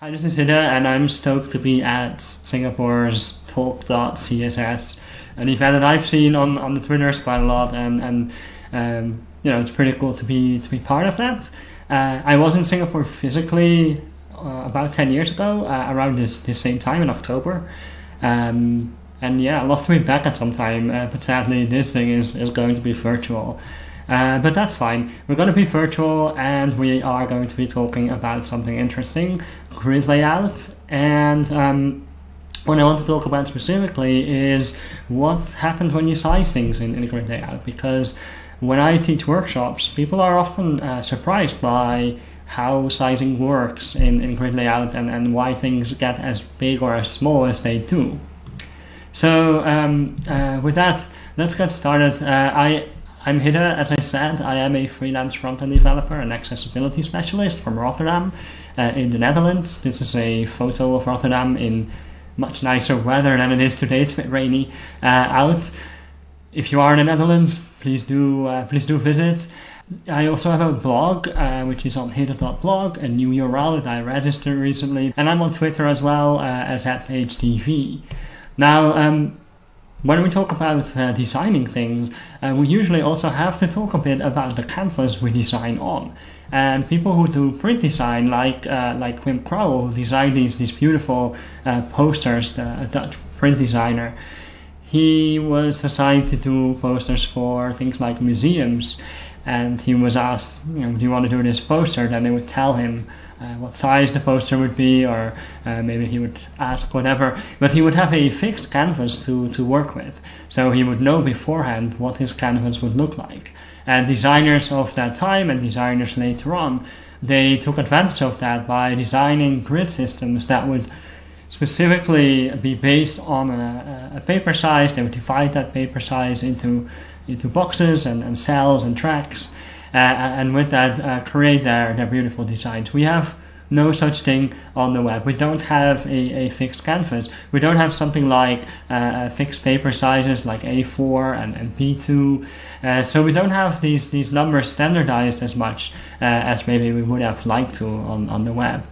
Hi, this is Hidde, and I'm stoked to be at Singapore's Talk.css, an event that I've seen on, on the Twitters quite a lot, and, and um, you know it's pretty cool to be to be part of that. Uh, I was in Singapore physically uh, about 10 years ago, uh, around this, this same time in October. Um, and yeah, I'd love to be back at some time, uh, but sadly this thing is, is going to be virtual. Uh, but that's fine. We're going to be virtual and we are going to be talking about something interesting, grid layout. And um, what I want to talk about specifically is what happens when you size things in, in grid layout. Because when I teach workshops, people are often uh, surprised by how sizing works in, in grid layout and, and why things get as big or as small as they do. So um, uh, with that, let's get started. Uh, I I'm Hidde, as I said, I am a freelance front-end developer and accessibility specialist from Rotterdam uh, in the Netherlands. This is a photo of Rotterdam in much nicer weather than it is today. It's a bit rainy uh, out. If you are in the Netherlands, please do uh, please do visit. I also have a blog, uh, which is on hidde.blog, a new URL that I registered recently, and I'm on Twitter as well uh, as at HDV. Now, um, when we talk about uh, designing things, uh, we usually also have to talk a bit about the canvas we design on. And people who do print design, like uh, like Wim Crouwel, who designed these these beautiful uh, posters, the Dutch print designer, he was assigned to do posters for things like museums. And he was asked, you know, do you want to do this poster? Then they would tell him uh, what size the poster would be, or uh, maybe he would ask whatever. But he would have a fixed canvas to, to work with, so he would know beforehand what his canvas would look like. And designers of that time and designers later on, they took advantage of that by designing grid systems that would specifically be based on a, a paper size. They would divide that paper size into into boxes and, and cells and tracks and with that uh, create their, their beautiful designs. We have no such thing on the web. We don't have a, a fixed canvas. We don't have something like uh, fixed paper sizes like A4 and, and P2. Uh, so we don't have these, these numbers standardized as much uh, as maybe we would have liked to on, on the web.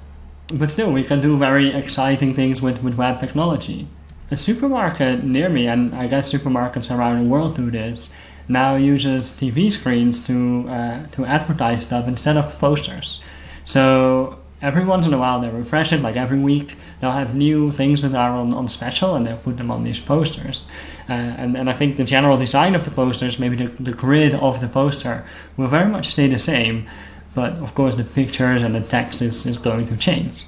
But still, we can do very exciting things with, with web technology. A supermarket near me, and I guess supermarkets around the world do this, now uses TV screens to uh, to advertise stuff instead of posters. So every once in a while they refresh it, like every week they'll have new things that are on, on special and they'll put them on these posters. Uh, and, and I think the general design of the posters, maybe the, the grid of the poster will very much stay the same, but of course the pictures and the text is, is going to change.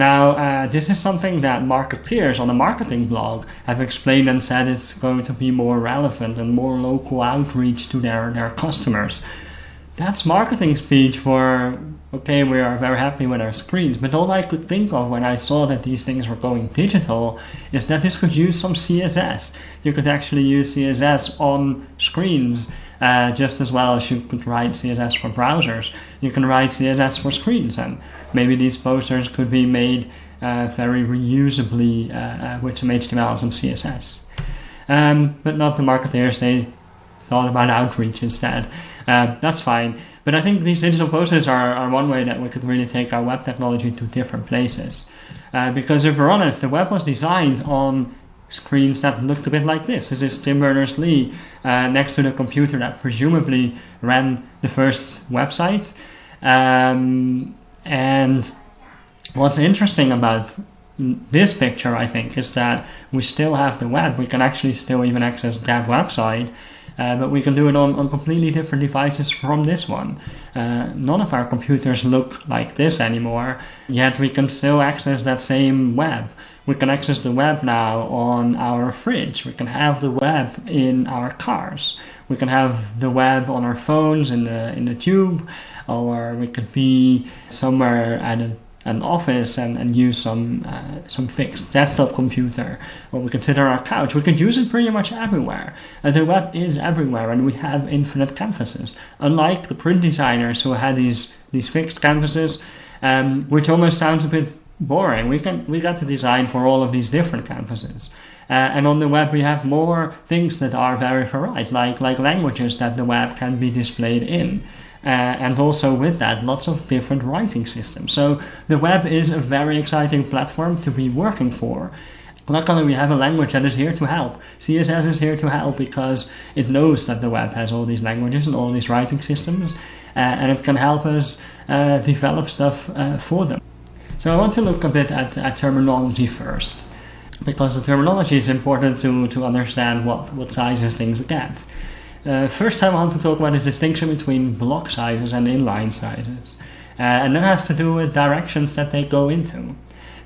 Now, uh, this is something that marketeers on the marketing blog have explained and said it's going to be more relevant and more local outreach to their, their customers. That's marketing speech for, okay, we are very happy with our screens, but all I could think of when I saw that these things were going digital is that this could use some CSS. You could actually use CSS on screens uh, just as well as you could write CSS for browsers. You can write CSS for screens, and maybe these posters could be made uh, very reusably uh, uh with some HTML and some CSS. Um, but not the marketers, they thought about outreach instead. Uh, that's fine. But I think these digital posters are, are one way that we could really take our web technology to different places. Uh, because if we're honest, the web was designed on screens that looked a bit like this. This is Tim Berners-Lee uh, next to the computer that presumably ran the first website. Um, and what's interesting about this picture, I think, is that we still have the web. We can actually still even access that website uh, but we can do it on, on completely different devices from this one. Uh, none of our computers look like this anymore, yet we can still access that same web. We can access the web now on our fridge. We can have the web in our cars. We can have the web on our phones in the in the tube, or we could be somewhere at a an office and, and use some uh, some fixed desktop computer. Or we on our couch we can use it pretty much everywhere. And the web is everywhere and we have infinite canvases. Unlike the print designers who had these these fixed canvases um, which almost sounds a bit boring we can we got to design for all of these different canvases. Uh, and on the web we have more things that are very varied like like languages that the web can be displayed in uh, and also with that, lots of different writing systems. So the web is a very exciting platform to be working for. Luckily, we have a language that is here to help. CSS is here to help because it knows that the web has all these languages and all these writing systems, uh, and it can help us uh, develop stuff uh, for them. So I want to look a bit at, at terminology first, because the terminology is important to, to understand what, what sizes things get. Uh, first I want to talk about this distinction between block sizes and inline sizes. Uh, and that has to do with directions that they go into.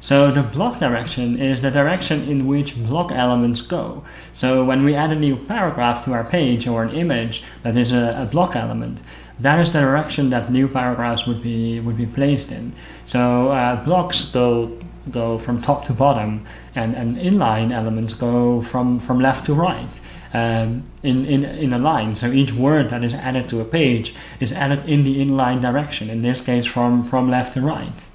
So the block direction is the direction in which block elements go. So when we add a new paragraph to our page or an image that is a, a block element, that is the direction that new paragraphs would be would be placed in. So uh, blocks go go from top to bottom, and, and inline elements go from, from left to right um, in, in, in a line. So each word that is added to a page is added in the inline direction, in this case from, from left to right.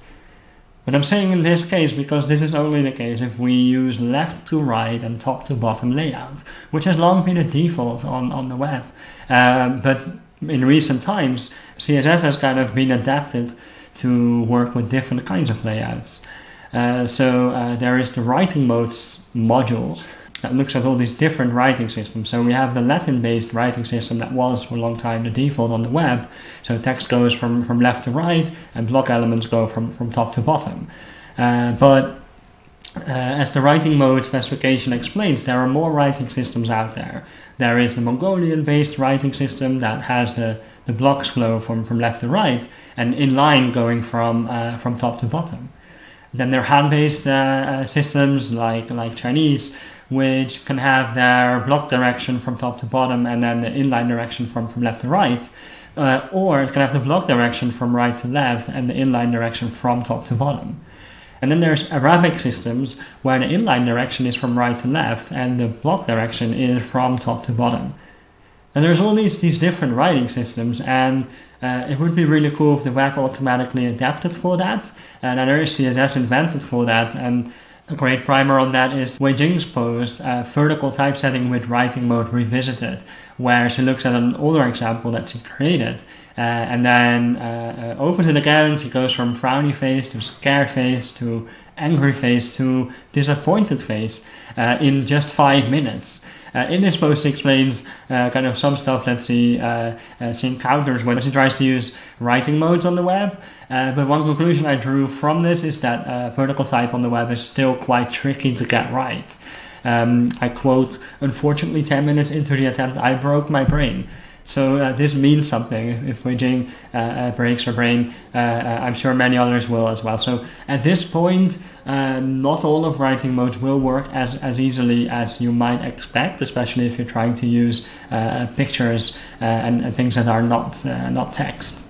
But I'm saying in this case because this is only the case if we use left to right and top to bottom layout, which has long been a default on, on the web. Um, but in recent times, CSS has kind of been adapted to work with different kinds of layouts. Uh, so uh, there is the writing modes module that looks at all these different writing systems. So we have the Latin-based writing system that was for a long time the default on the web. So text goes from, from left to right and block elements go from, from top to bottom. Uh, but uh, as the writing mode specification explains, there are more writing systems out there. There is the Mongolian-based writing system that has the, the blocks flow from, from left to right and inline going from, uh, from top to bottom. Then there are Han-based uh, uh, systems like, like Chinese, which can have their block direction from top to bottom and then the inline direction from, from left to right. Uh, or it can have the block direction from right to left and the inline direction from top to bottom. And then there's Arabic systems where the inline direction is from right to left and the block direction is from top to bottom. And there's all these, these different writing systems and uh, it would be really cool if the web automatically adapted for that. And there is CSS invented for that. And a great primer on that is Hui Jing's post, uh, Vertical Typesetting with Writing Mode Revisited, where she looks at an older example that she created uh, and then uh, uh opens it again. She goes from frowny face to scared face to angry face to disappointed face uh, in just five minutes. Uh, in this post, he explains uh, kind of some stuff that she, she encounters when she tries to use writing modes on the web. Uh, but one conclusion I drew from this is that vertical type on the web is still quite tricky to get right. Um, I quote, unfortunately 10 minutes into the attempt I broke my brain. So uh, this means something. If Hui Jing uh, uh, breaks her brain, uh, uh, I'm sure many others will as well. So at this point, uh, not all of writing modes will work as, as easily as you might expect, especially if you're trying to use pictures and, and, things that are not, not text.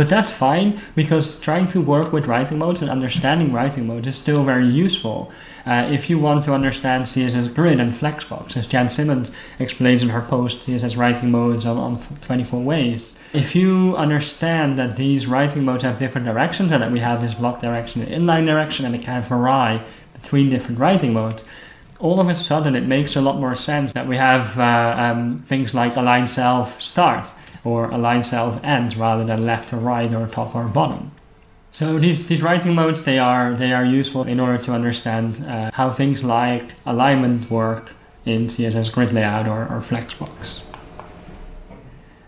But that's fine because trying to work with writing modes and understanding writing modes is still very useful. Uh, if you want to understand CSS Grid and Flexbox, as Jen Simmons explains in her post, CSS writing modes on, on 24 ways. If you understand that these writing modes have different directions and that we have this block direction and inline direction and it can vary between different writing modes, all of a sudden it makes a lot more sense that we have uh, um, things like align self start or align self end rather than left or right or top or bottom. So these, these writing modes, they are, they are useful in order to understand uh, how things like alignment work in CSS grid layout or, or Flexbox.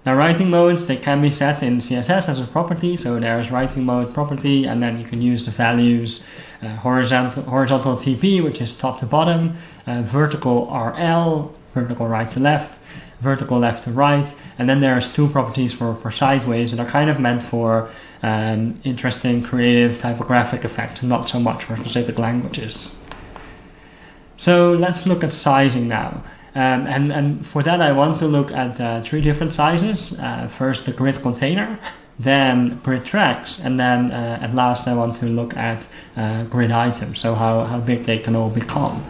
Now writing modes, they can be set in CSS as a property. So there's writing mode property, and then you can use the values uh, horizontal, horizontal TB, which is top to bottom, uh, vertical RL, vertical right to left, vertical left to right. And then there's two properties for, for sideways that are kind of meant for um, interesting, creative typographic effects, not so much for specific languages. So let's look at sizing now. Um, and, and for that, I want to look at uh, three different sizes. Uh, first, the grid container, then grid tracks, and then uh, at last, I want to look at uh, grid items, so how, how big they can all become.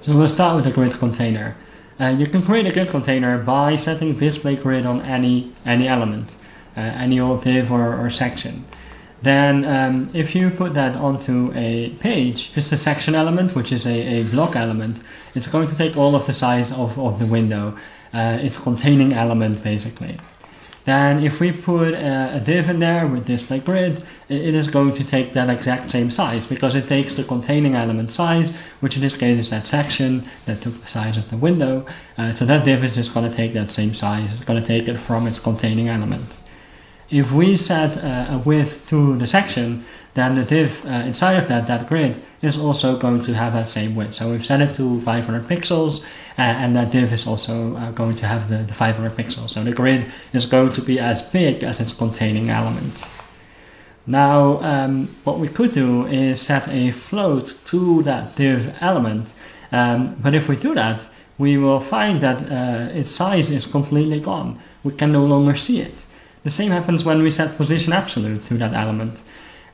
So we'll start with the grid container. Uh, you can create a grid container by setting display grid on any, any element, uh, any old div or, or section. Then um, if you put that onto a page, just a section element, which is a, a block element, it's going to take all of the size of, of the window. Uh, it's containing element basically. Then if we put a, a div in there with display grid, it is going to take that exact same size because it takes the containing element size, which in this case is that section that took the size of the window. Uh, so that div is just going to take that same size. It's going to take it from its containing element. If we set uh, a width to the section, then the div uh, inside of that, that grid, is also going to have that same width. So we've set it to 500 pixels, uh, and that div is also uh, going to have the, the 500 pixels. So the grid is going to be as big as its containing element. Now, um, what we could do is set a float to that div element, um, but if we do that, we will find that uh, its size is completely gone. We can no longer see it. The same happens when we set position absolute to that element.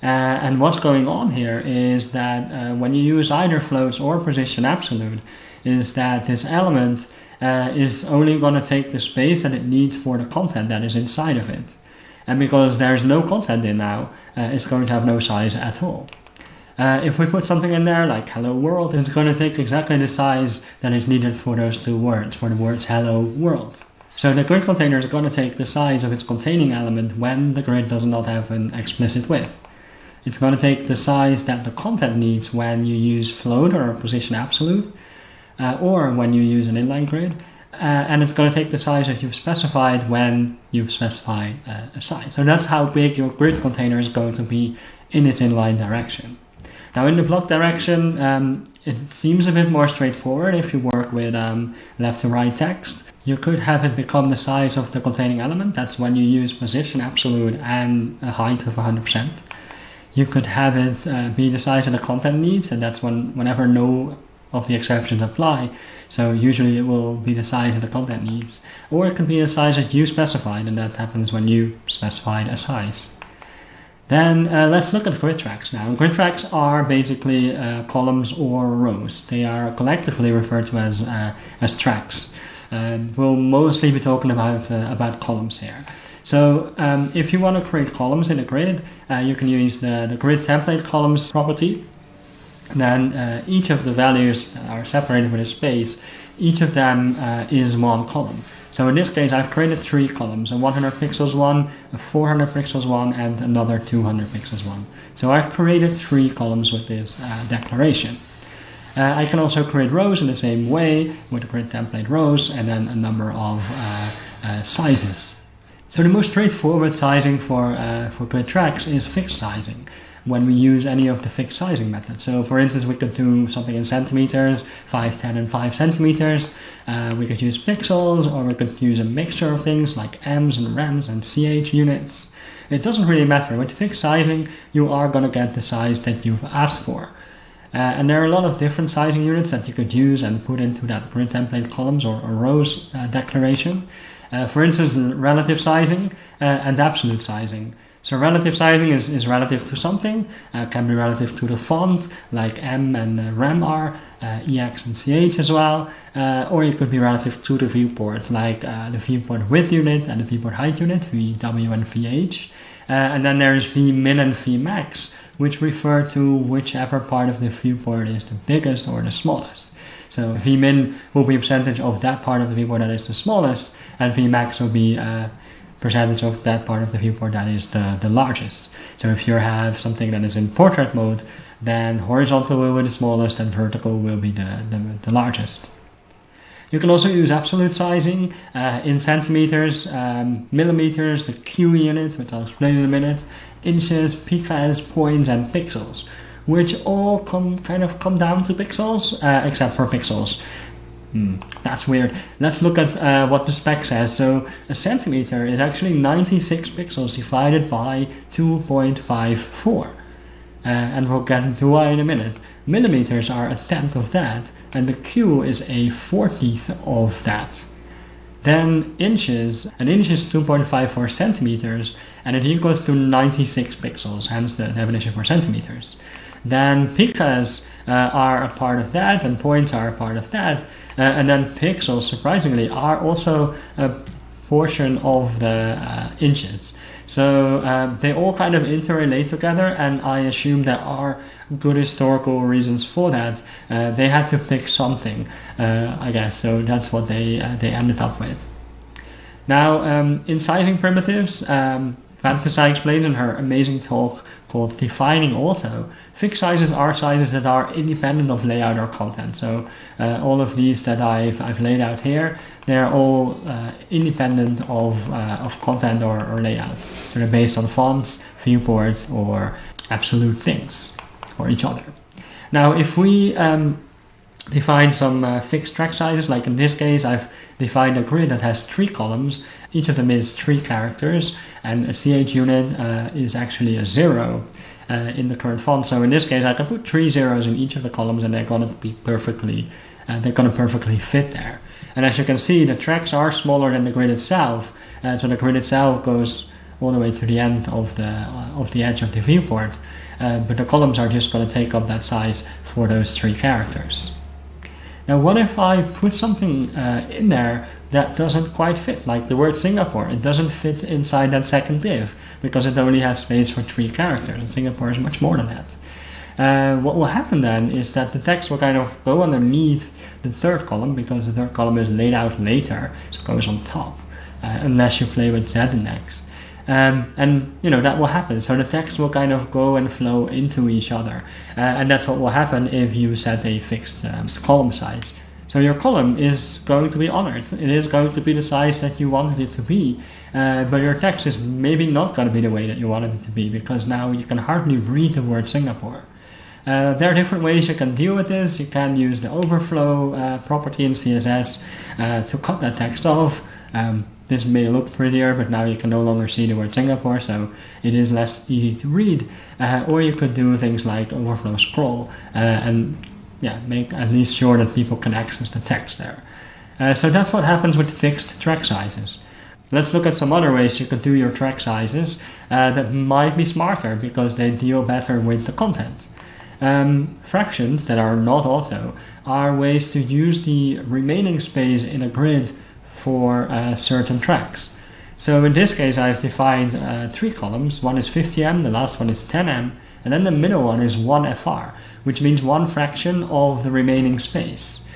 Uh, and what's going on here is that uh, when you use either floats or position absolute, is that this element uh, is only going to take the space that it needs for the content that is inside of it. And because there's no content in now, uh, it's going to have no size at all. Uh, if we put something in there like hello world, it's going to take exactly the size that is needed for those two words, for the words hello world. So the grid container is going to take the size of its containing element when the grid does not have an explicit width. It's going to take the size that the content needs when you use float or position absolute, uh, or when you use an inline grid, uh, and it's going to take the size that you've specified when you've specified uh, a size. So that's how big your grid container is going to be in its inline direction. Now in the block direction, um, it seems a bit more straightforward if you work with um, left to right text. You could have it become the size of the containing element. That's when you use position absolute and a height of 100%. You could have it uh, be the size of the content needs, and that's when whenever no of the exceptions apply. So usually it will be the size of the content needs. Or it can be the size that you specified, and that happens when you specified a size. Then uh, let's look at grid tracks now. Grid tracks are basically uh, columns or rows. They are collectively referred to as, uh, as tracks. Uh, we'll mostly be talking about, uh, about columns here. So um, if you want to create columns in a grid, uh, you can use the, the grid template columns property. And then each of the values are separated with a space. Each of them is one column. So in this case, I've created three columns, a 100 pixels one, a 400 pixels one, and another 200 pixels one. So I've created three columns with this uh, declaration. Uh, I can also create rows in the same way with the grid template rows and then a number of uh, uh sizes. So the most straightforward sizing for, uh, for grid tracks is fixed sizing when we use any of the fixed sizing methods. So for instance, we could do something in centimeters, 5, 10, and 5 centimeters. Uh, we could use pixels, or we could use a mixture of things like M's and Rems and CH units. It doesn't really matter. With fixed sizing, you are going to get the size that you've asked for. Uh, and there are a lot of different sizing units that you could use and put into that grid template columns or, or rows uh, declaration. Uh, for instance, relative sizing uh, and absolute sizing. So relative sizing is, is relative to something, uh, can be relative to the font, like M and uh, Rem are, uh, EX and CH as well, uh, or it could be relative to the viewport, like the viewport width unit and the viewport height unit, VW and VH. And then there's Vmin and Vmax, which refer to whichever part of the viewport is the biggest or the smallest. So Vmin will be a percentage of that part of the viewport that is the smallest, and Vmax will be a percentage of that part of the viewport that is the, the largest. So if you have something that is in portrait mode, then horizontal will be the smallest and vertical will be the, the, the largest. You can also use absolute sizing uh, in centimeters, um, millimeters, the Q unit, which I'll explain in a minute, inches, pks, points, and pixels, which all come kind of come down to pixels, uh, except for pixels. Hmm, that's weird. Let's look at uh, what the spec says. So a centimeter is actually 96 pixels divided by 2.54. Uh, and we'll get into why in a minute. Millimeters are a tenth of that, and the Q is a fortieth of that. Then inches, an inch is 2.54 centimeters, and it equals to 96 pixels, hence the definition for centimeters. Then pixels uh, are a part of that, and points are a part of that, uh, and then pixels, surprisingly, are also a portion of the uh, inches. So uh, they all kind of interrelate together, and I assume there are good historical reasons for that. Uh, they had to pick something, uh, I guess. So that's what they uh, they ended up with. Now, um, in sizing primitives, um, fantasai explains in her amazing talk called Defining Auto, fixed sizes are sizes that are independent of layout or content. So uh, all of these that I've, I've laid out here, they're all uh, independent of, uh, of content or, or layout. So they're based on fonts, viewport, or absolute things, or each other. Now, if we um, define some uh, fixed track sizes, like in this case, I've defined a grid that has three columns. Each of them is three characters, and a CH unit uh, is actually a zero uh, in the current font. So in this case, I can put three zeros in each of the columns, and they're going to be perfectly, uh, they're going to perfectly fit there. And as you can see, the tracks are smaller than the grid itself, uh, so the grid itself goes all the way to the end of the uh, of the edge of the viewport. but the columns are just going to take up that size for those three characters. Now what if I put something uh, in there that doesn't quite fit, like the word Singapore. It doesn't fit inside that second div because it only has space for three characters, and Singapore is much more than that. Uh, what will happen then is that the text will kind of go underneath the third column because the third column is laid out later, so it goes on top, uh, unless you play with Z-index. Um, and you know that will happen. So the text will kind of go and flow into each other, uh, and that's what will happen if you set a fixed um, column size. So your column is going to be honored. It is going to be the size that you wanted it to be, uh, but your text is maybe not going to be the way that you wanted it to be because now you can hardly read the word Singapore. Uh, there are different ways you can deal with this. You can use the overflow uh, property in CSS uh, to cut that text off. Um, this may look prettier, but now you can no longer see the word Singapore, so it is less easy to read. Uh, or you could do things like overflow scroll uh, and yeah, make at least sure that people can access the text there. Uh, so that's what happens with fixed track sizes. Let's look at some other ways you could do your track sizes uh, that might be smarter because they deal better with the content. Um, fractions that are not auto are ways to use the remaining space in a grid for uh, certain tracks. So in this case, I've defined uh, three columns. One is 50M, the last one is 10M, and then the middle one is 1FR, which means one fraction of the remaining space.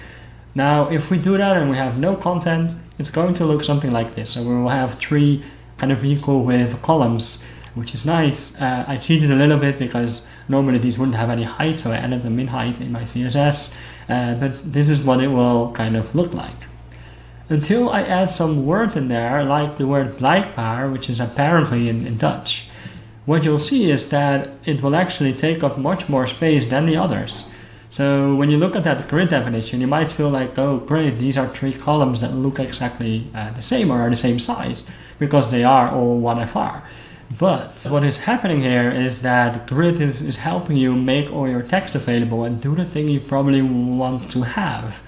Now, if we do that and we have no content, it's going to look something like this. So we will have three kind of equal width columns, which is nice. Uh, I cheated a little bit because normally these wouldn't have any height, so I added them in height in my CSS. Uh, but this is what it will kind of look like until I add some word in there, like the word blijkbaar, which is apparently in, in Dutch. What you'll see is that it will actually take up much more space than the others. So when you look at that grid definition, you might feel like, oh great, these are three columns that look exactly uh, the same or are the same size, because they are all 1FR. But what is happening here is that grid is, is helping you make all your text available and do the thing you probably want to have.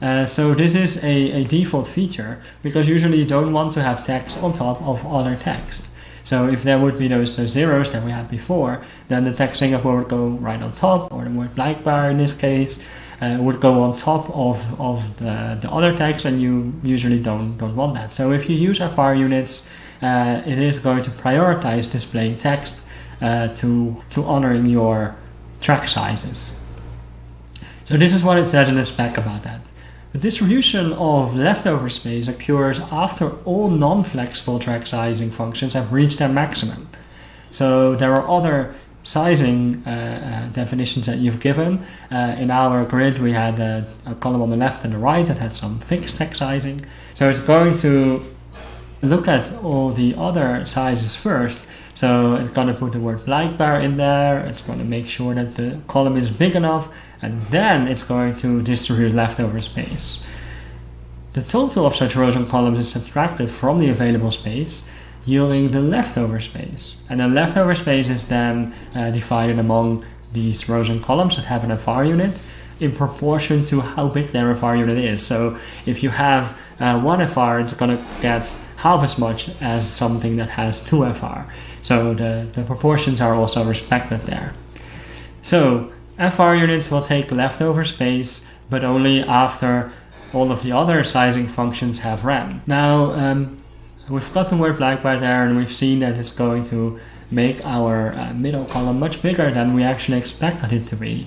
Uh, so this is a, a default feature because usually you don't want to have text on top of other text. So if there would be those, those zeros that we had before, then the text Singapore would go right on top, or the word blijkbaar in this case uh, would go on top of, of the, the other text, and you usually don't, don't want that. So if you use FR units, uh, it is going to prioritize displaying text uh, to, to honoring your track sizes. So this is what it says in the spec about that. The distribution of leftover space occurs after all non-flexible track sizing functions have reached their maximum. So there are other sizing uh, uh, definitions that you've given. Uh, in our grid we had a, a, column on the left and the right that had some fixed text sizing. So it's going to look at all the other sizes first. So it's going to put the word blijkbaar in there. It's going to make sure that the column is big enough and then it's going to distribute leftover space. The total of such rows and columns is subtracted from the available space, yielding the leftover space. And the leftover space is then uh, divided among these rows and columns that have an FR unit in proportion to how big their FR unit is. So if you have uh, one FR, it's going to get half as much as something that has two FR. So the, the proportions are also respected there. So FR units will take leftover space, but only after all of the other sizing functions have ran. Now, um, we've got the word blijkbaar there and we've seen that it's going to make our uh, middle column much bigger than we actually expected it to be.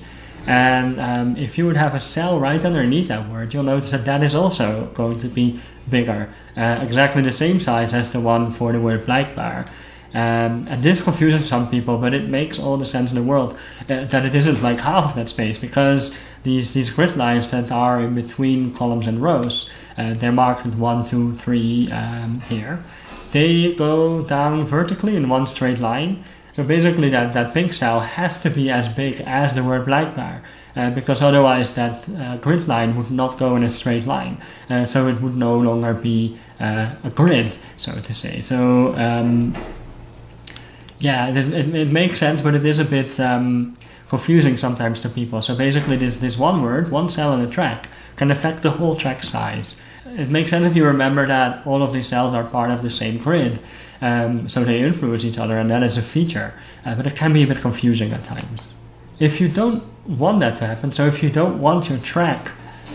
And um, if you would have a cell right underneath that word, you'll notice that that is also going to be bigger, uh, exactly the same size as the one for the word blijkbaar. Um, and this confuses some people, but it makes all the sense in the world uh, that it isn't like half of that space because these, these grid lines that are in between columns and rows, uh, they're marked one, two, three um, here. They go down vertically in one straight line. So basically that, that pink cell has to be as big as the word blijkbaar. Uh, because otherwise that uh, grid line would not go in a straight line. Uh, so it would no longer be uh, a grid, so to say. So um, yeah, it, it, it, makes sense, but it is a bit um, confusing sometimes to people. So basically this, this one word, one cell in a track, can affect the whole track size. It makes sense if you remember that all of these cells are part of the same grid, um, so they influence each other, and that is a feature. Uh, but it can be a bit confusing at times. If you don't want that to happen, so if you don't want your track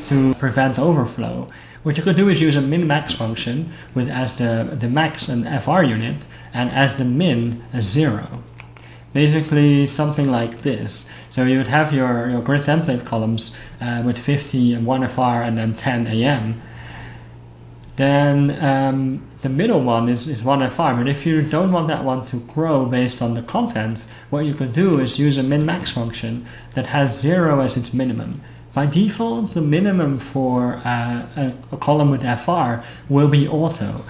to prevent overflow, what you could do is use a min-max function with as the, the max an FR unit and as the min a zero. Basically something like this. So you would have your, your grid template columns uh, with 50 and 1 FR and then 10 AM. Then um, the middle one is, is 1 FR, but if you don't want that one to grow based on the content, what you can do is use a min-max function that has 0 as its minimum. By default, the minimum for uh, a, a, column with FR will be auto.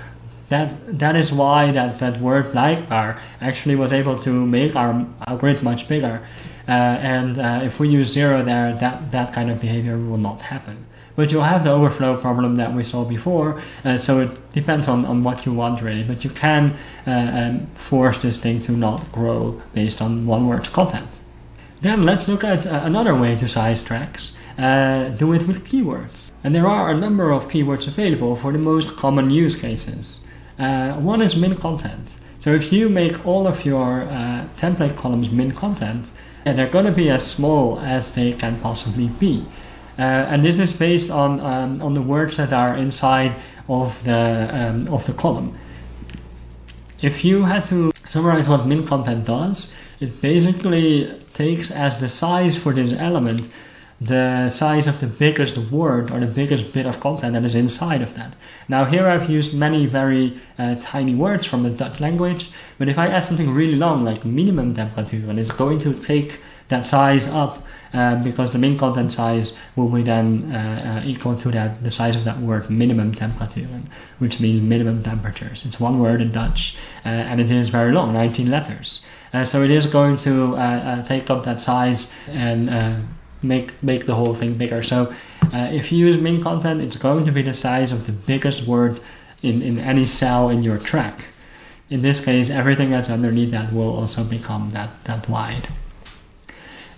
That, that is why that, that word blijkbaar actually was able to make our, our grid much bigger. Uh, and uh, if we use zero there, that, that kind of behavior will not happen. But you'll have the overflow problem that we saw before, uh, so it depends on, on what you want really. But you can uh, um, force this thing to not grow based on one word content. Then let's look at uh, another way to size tracks uh, do it with keywords. And there are a number of keywords available for the most common use cases. Uh, one is min content. So if you make all of your uh, template columns min content, they're going to be as small as they can possibly be. Uh, and this is based on um, on the words that are inside of the um, of the column. If you had to summarize what min content does, it basically takes as the size for this element the size of the biggest word or the biggest bit of content that is inside of that. Now here I've used many very uh, tiny words from the Dutch language, but if I add something really long like minimum temperature, and it's going to take that size up uh, because the min content size will be then uh, uh, equal to that the size of that word minimum temperature, which means minimum temperatures. It's one word in Dutch, uh, and it is very long, 19 letters. Uh, so it is going to take up that size and make make the whole thing bigger. So uh, if you use min content, it's going to be the size of the biggest word in, in any cell in your track. In this case, everything that's underneath that will also become that, that wide.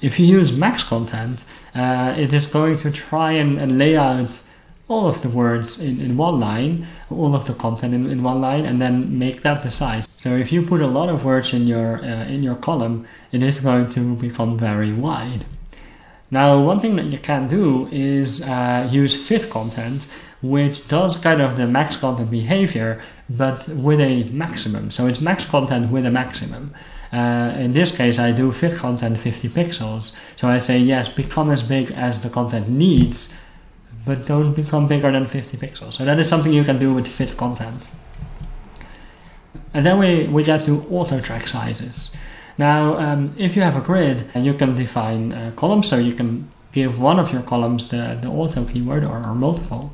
If you use max content, uh, it is going to try and, and, lay out all of the words in, in one line, all of the content in, in one line, and then make that the size. So if you put a lot of words in your, uh, in your column, it is going to become very wide. Now, one thing that you can do is uh, use fit content, which does kind of the max content behavior, but with a maximum. So it's max content with a maximum. Uh, in this case, I do fit content 50 pixels. So I say, yes, become as big as the content needs, but don't become bigger than 50 pixels. So that is something you can do with fit content. And then we, we get to auto track sizes. Now, um, if you have a grid, you can define uh, columns, so you can give one of your columns the, the auto keyword or, or multiple.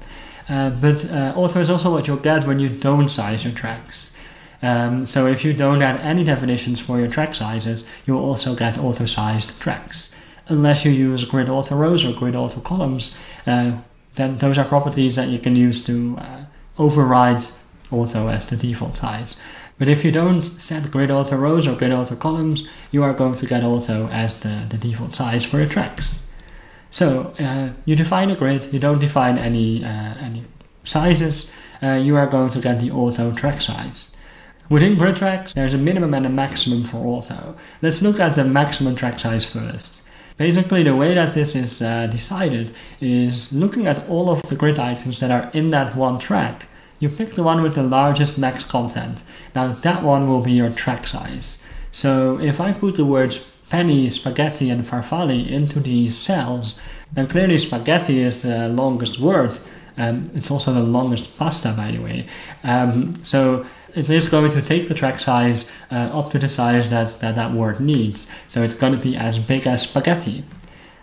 Uh, but uh, auto is also what you'll get when you don't size your tracks. Um, so if you don't add any definitions for your track sizes, you'll also get auto-sized tracks. Unless you use grid auto rows or grid auto columns, uh, then those are properties that you can use to uh, override auto as the default size. But if you don't set grid auto rows or grid auto columns, you are going to get auto as the, the default size for your tracks. So uh, you define a grid, you don't define any, uh, any sizes, uh, you are going to get the auto track size. Within grid tracks, there's a minimum and a maximum for auto. Let's look at the maximum track size first. Basically, the way that this is uh, decided is looking at all of the grid items that are in that one track you pick the one with the largest max content. Now that one will be your track size. So if I put the words penne, spaghetti, and farfalle into these cells, then clearly spaghetti is the longest word. Um, it's also the longest pasta, by the way. Um, so it is going to take the track size uh, up to the size that, that that word needs. So it's going to be as big as spaghetti.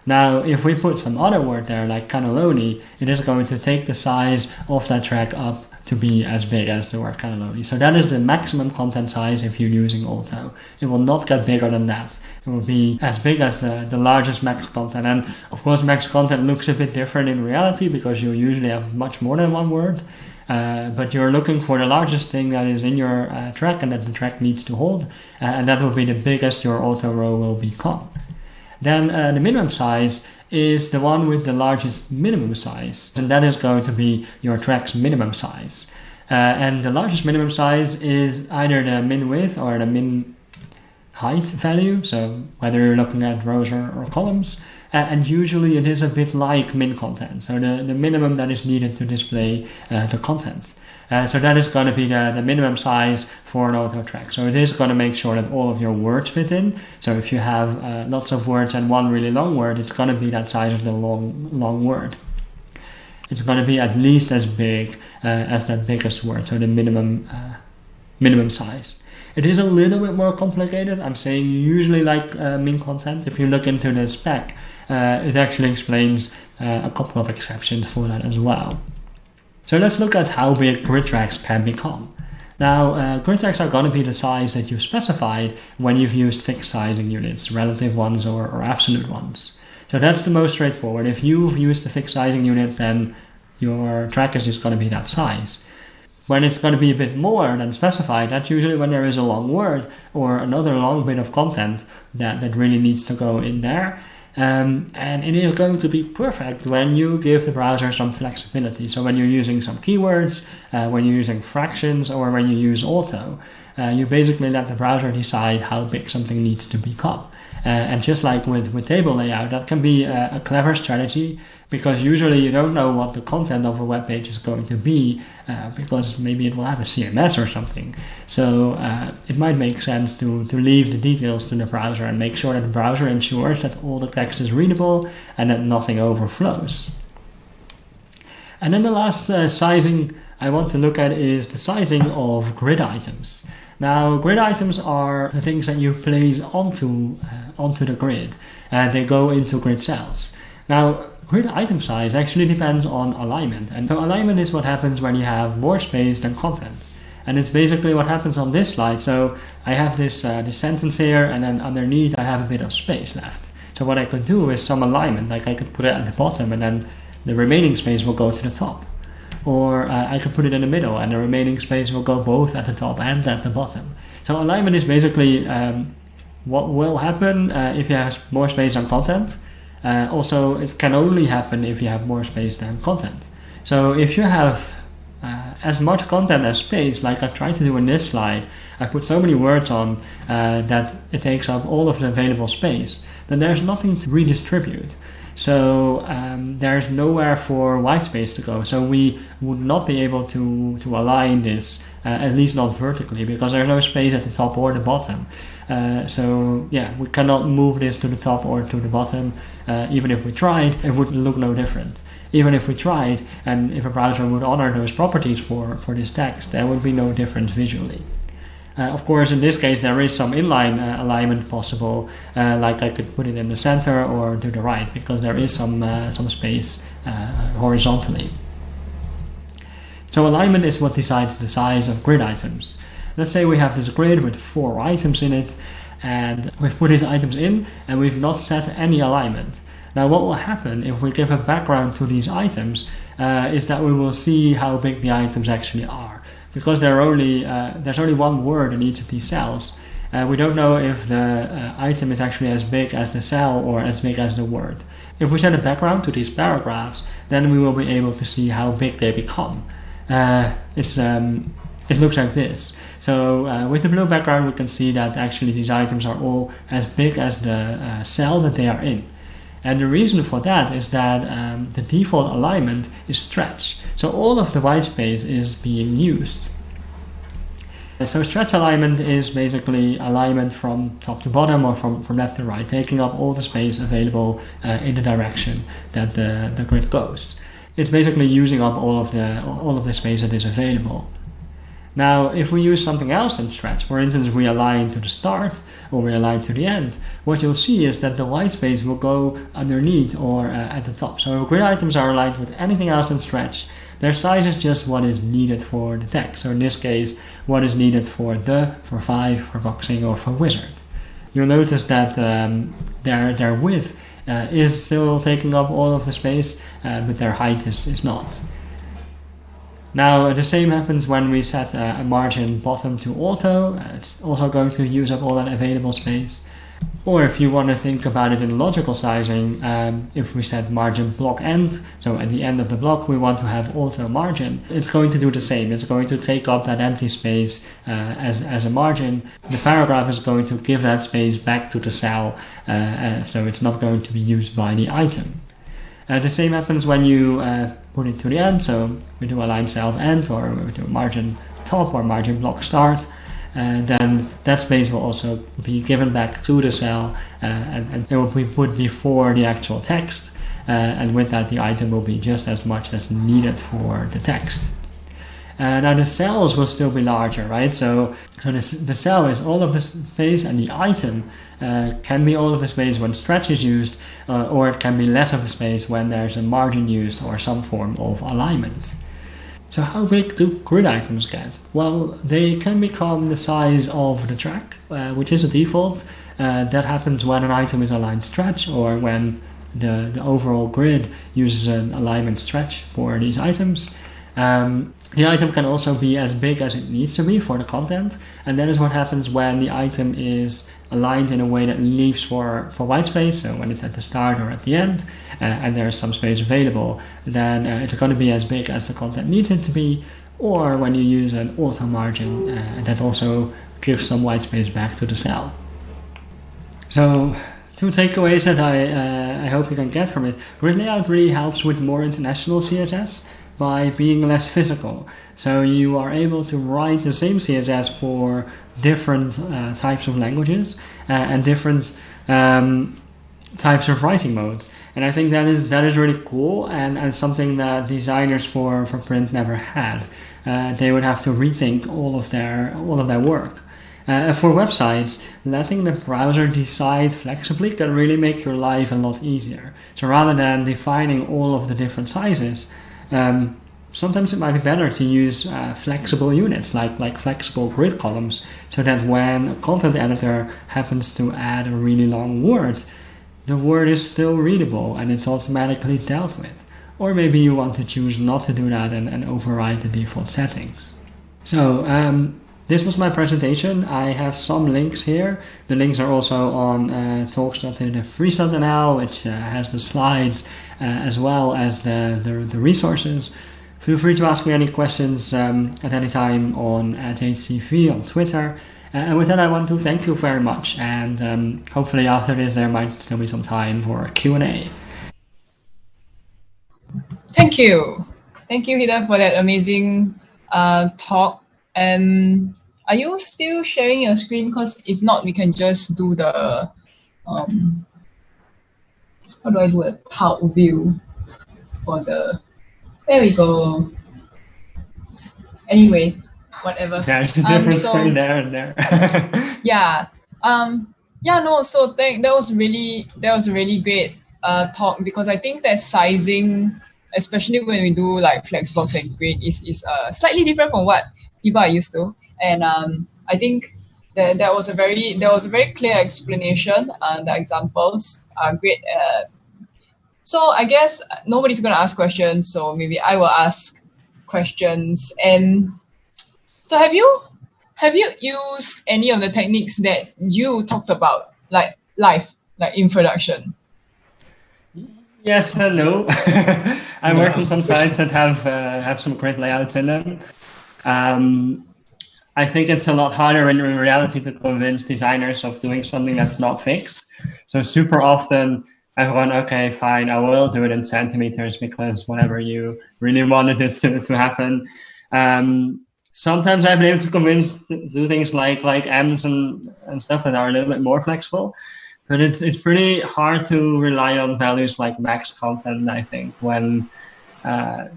Now, if we put some other word there, like cannelloni, it is going to take the size of that track up to be as big as the word cannelloni. So that is the maximum content size if you're using auto. It will not get bigger than that. It will be as big as the, the largest max content. And of course, max content looks a bit different in reality because you usually have much more than one word. Uh, but you're looking for the largest thing that is in your uh, track and that the track needs to hold, uh, and that will be the biggest your auto row will become. Then uh, the minimum size is the one with the largest minimum size, and that is going to be your track's minimum size. Uh, and the largest minimum size is either the min width or the min height value, so whether you're looking at rows or, or columns, and usually it is a bit like min content, so the, the minimum that is needed to display uh, the content. Uh, so that is going to be the, the minimum size for an auto track. So it is going to make sure that all of your words fit in. So if you have uh, lots of words and one really long word, it's going to be that size of the long, long word. It's going to be at least as big uh, as that biggest word, so the minimum, uh, minimum size. It is a little bit more complicated. I'm saying usually like uh, min content. If you look into the spec, uh, it actually explains a couple of exceptions for that as well. So let's look at how big grid tracks can become. Now, uh, grid tracks are going to be the size that you've specified when you've used fixed sizing units, relative ones or, or absolute ones. So that's the most straightforward. If you've used the fixed sizing unit, then your track is just going to be that size. When it's going to be a bit more than specified, that's usually when there is a long word or another long bit of content that, that really needs to go in there. Um, and it is going to be perfect when you give the browser some flexibility. So when you're using some keywords, uh, when you're using fractions, or when you use auto, uh, you basically let the browser decide how big something needs to become. Uh, and just like with, with table layout, that can be a, a, clever strategy because usually you don't know what the content of a web page is going to be uh, because maybe it will have a CMS or something. So uh, it might make sense to, to leave the details to the browser and make sure that the browser ensures that all the text is readable and that nothing overflows. And then the last uh, sizing I want to look at is the sizing of grid items. Now, grid items are the things that you place onto, uh, onto the grid and they go into grid cells. Now, grid item size actually depends on alignment. And so alignment is what happens when you have more space than content. And it's basically what happens on this slide. So I have this, uh, this sentence here and then underneath I have a bit of space left. So what I could do is some alignment, like I could put it at the bottom and then the remaining space will go to the top or uh, I can put it in the middle and the remaining space will go both at the top and at the bottom. So alignment is basically um, what will happen uh, if you have more space than content. Uh, also, it can only happen if you have more space than content. So if you have uh, as much content as space, like I tried to do in this slide, I put so many words on uh, that it takes up all of the available space, then there's nothing to redistribute. So um, there's nowhere for white space to go. So we would not be able to, to align this, uh, at least not vertically, because there's no space at the top or the bottom. Uh, so yeah, we cannot move this to the top or to the bottom. Uh, even if we tried, it would look no different. Even if we tried, and if a browser would honor those properties for, for this text, there would be no difference visually. Uh, of course, in this case, there is some inline uh, alignment possible, uh, like I could put it in the center or to the right, because there is some, some space horizontally. So alignment is what decides the size of grid items. Let's say we have this grid with four items in it, and we've put these items in, and we've not set any alignment. Now what will happen if we give a background to these items uh, is that we will see how big the items actually are because there are only uh, there's only one word in each of these cells. Uh, we don't know if the uh, item is actually as big as the cell or as big as the word. If we set a background to these paragraphs, then we will be able to see how big they become. Uh, it's, um, it looks like this. So uh, with the blue background, we can see that actually these items are all as big as the uh, cell that they are in. And the reason for that is that um, the default alignment is stretch. So all of the white space is being used. So stretch alignment is basically alignment from top to bottom or from, from left to right, taking up all the space available uh, in the direction that the, the grid goes. It's basically using up all of the all of the space that is available. Now, if we use something else than stretch, for instance, we align to the start or we align to the end, what you'll see is that the white space will go underneath or uh, at the top. So grid items are aligned with anything else than stretch. Their size is just what is needed for the text. So in this case, what is needed for the, for five, for boxing, or for wizard. You'll notice that um, their, their width uh, is still taking up all of the space, uh, but their height is, is not. Now the same happens when we set a, margin bottom to auto, it's also going to use up all that available space. Or if you want to think about it in logical sizing, um, if we set margin block end, so at the end of the block we want to have auto margin, it's going to do the same. It's going to take up that empty space uh, as, as a margin. The paragraph is going to give that space back to the cell, uh, uh, so it's not going to be used by the item. Uh, the same happens when you uh, put it to the end. So we do align cell end or we do margin top or margin block start. And then that space will also be given back to the cell uh, and, and, it will be put before the actual text. Uh, and with that, the item will be just as much as needed for the text. Uh, now the cells will still be larger, right? So, so this, the cell is all of the space and the item uh, can be all of the space when stretch is used, uh, or it can be less of the space when there's a margin used or some form of alignment. So how big do grid items get? Well, they can become the size of the track, uh, which is a default. Uh, that happens when an item is aligned stretch or when the, the overall grid uses an alignment stretch for these items. Um, the item can also be as big as it needs to be for the content, and that is what happens when the item is aligned in a way that leaves for, for white space, so when it's at the start or at the end, uh, and there's some space available, then uh, it's going to be as big as the content needs it to be, or when you use an auto margin, uh, that also gives some white space back to the cell. So two takeaways that I, uh, I hope you can get from it. Grid layout really helps with more international CSS by being less physical. So you are able to write the same CSS for different uh, types of languages uh, and different um, types of writing modes. And I think that is that is really cool and, and something that designers for, for print never had. Uh, they would have to rethink all of their all of their work. Uh, for websites, letting the browser decide flexibly can really make your life a lot easier. So rather than defining all of the different sizes, um, sometimes it might be better to use uh, flexible units like, like flexible grid columns so that when a content editor happens to add a really long word, the word is still readable and it's automatically dealt with. Or maybe you want to choose not to do that and, and override the default settings. So um, this was my presentation. I have some links here. The links are also on uh, talks.freeze.nl, which uh, has the slides uh, as well as the, the, the, resources. Feel free to ask me any questions um, at any time on at HDV on Twitter. Uh, and with that, I want to thank you very much. And um, hopefully after this, there might still be some time for a Q&A. Thank you. Thank you, Hidde, for that amazing uh, talk. And are you still sharing your screen? Because if not, we can just do the, um, how do I do a top view for the, there we go. Anyway, whatever. There's a different um, so, screen there and there. yeah. Um, yeah, no, so thank, that was really, that was a really great uh, talk because I think that sizing, especially when we do like Flexbox and Grid, is, is uh, slightly different from what people are used to. And um, I think that that was a very there was a very clear explanation. Uh, the examples are great. Uh, so I guess nobody's going to ask questions, so maybe I will ask questions. And so have you have you used any of the techniques that you talked about, like live, like in production? Yes and no. I work on some sites that have uh, have some great layouts in them. Um, I think it's a lot harder in reality to convince designers of doing something that's not fixed. So super often I've gone, okay, fine, I will do it in centimeters because whatever you really wanted this to, to happen. Um, sometimes I've been able to convince do things like like ems and, and stuff that are a little bit more flexible. But it's it's pretty hard to rely on values like max content, I think, when uh,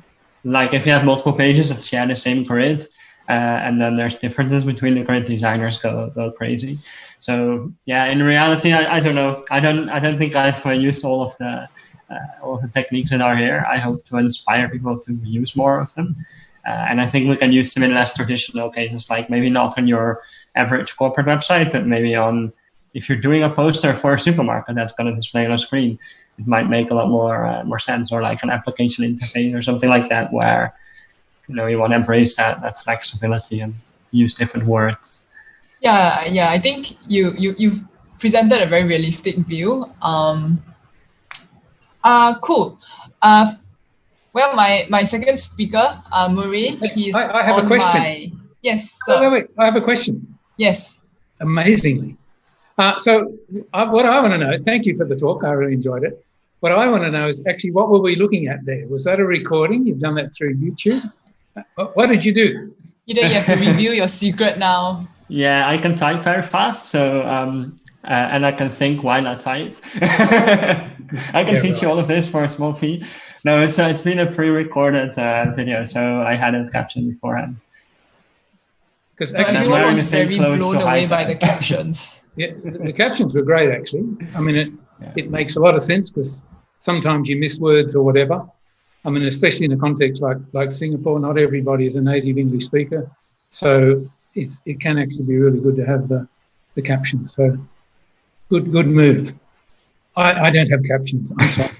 like if you have multiple pages that share the same grid, uh, and then there's differences between the grid designers go, go crazy. So yeah, in reality, I, I don't know. I don't I don't think I've uh, used all of the uh, all the techniques that are here. I hope to inspire people to use more of them. Uh, and I think we can use them in less traditional cases, like maybe not on your average corporate website, but maybe on if you're doing a poster for a supermarket that's going to display on a screen, it might make a lot more uh, more sense, or like an application interface or something like that, where you know you want to embrace that that flexibility and use different words. Yeah, yeah, I think you you you've presented a very realistic view. Um, uh, cool. Uh, well, my, my second speaker, uh, Murray, he's I, I have a question. My, yes. So, wait, wait, wait. I have a question. Yes. Amazingly. Uh, so uh, what I want to know, thank you for the talk. I really enjoyed it. What I want to know is actually what were we looking at there? Was that a recording? You've done that through YouTube. Uh, what did you do? You know, you have to reveal your secret now. Yeah, I can type very fast. So um, uh, and I can think, why not type? I can yeah, teach right. you all of this for a small fee. No, it's uh, it's been a pre-recorded uh, video, so I had it captioned beforehand. Because actually everyone was very blown away by the captions. yeah, the captions were great, actually. I mean, it yeah. it makes a lot of sense because sometimes you miss words or whatever. I mean, especially in a context like like Singapore, not everybody is a native English speaker, so it's, it can actually be really good to have the the captions. So good good move. I, I don't have captions. I'm sorry.